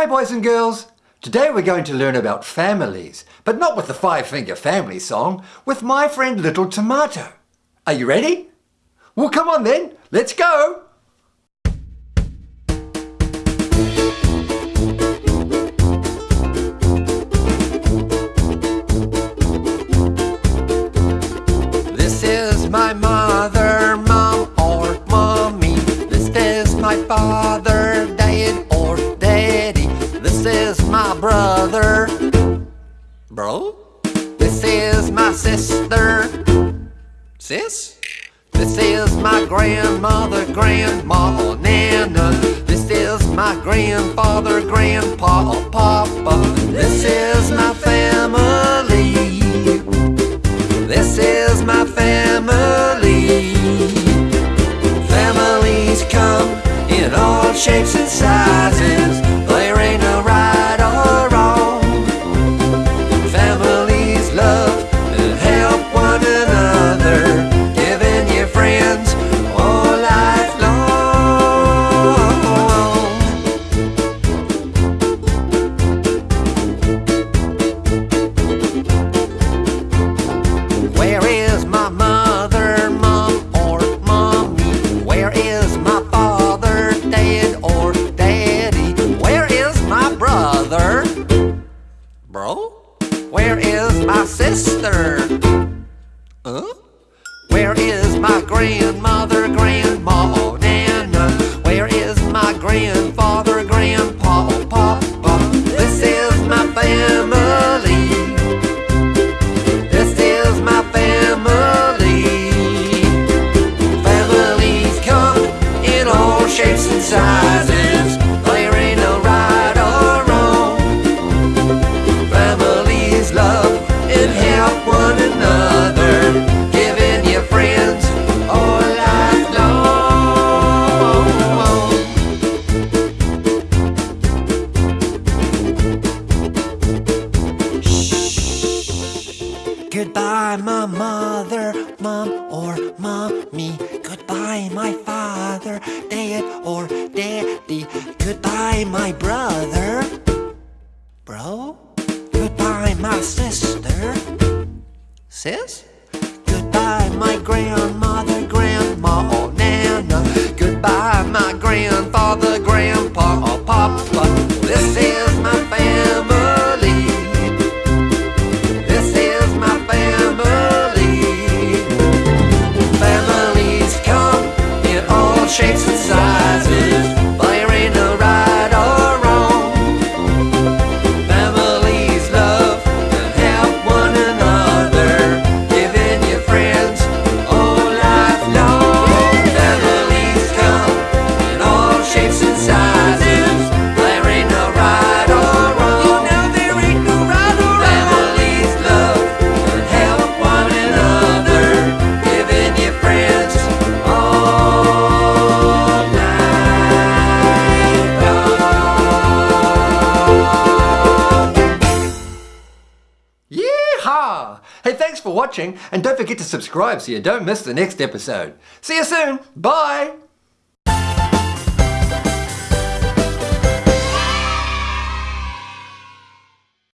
Hi boys and girls! Today we're going to learn about families, but not with the Five Finger Family song, with my friend Little Tomato. Are you ready? Well come on then, let's go! This is my mother, is my brother, bro. This is my sister, sis. This is my grandmother, grandma nana. This is my grandfather, grandpa papa. This is my family. This is my family. Families come in all shapes and sizes. Huh? Where is Goodbye, my mother, mom or mommy. Goodbye, my father, dad or daddy. Goodbye, my brother, bro. Goodbye, my sister, sis. Goodbye, my grandmother, grandma or nana. Goodbye, my grandfather, shapes and sizes. Yeehaw! Hey, thanks for watching, and don't forget to subscribe so you don't miss the next episode. See you soon. Bye!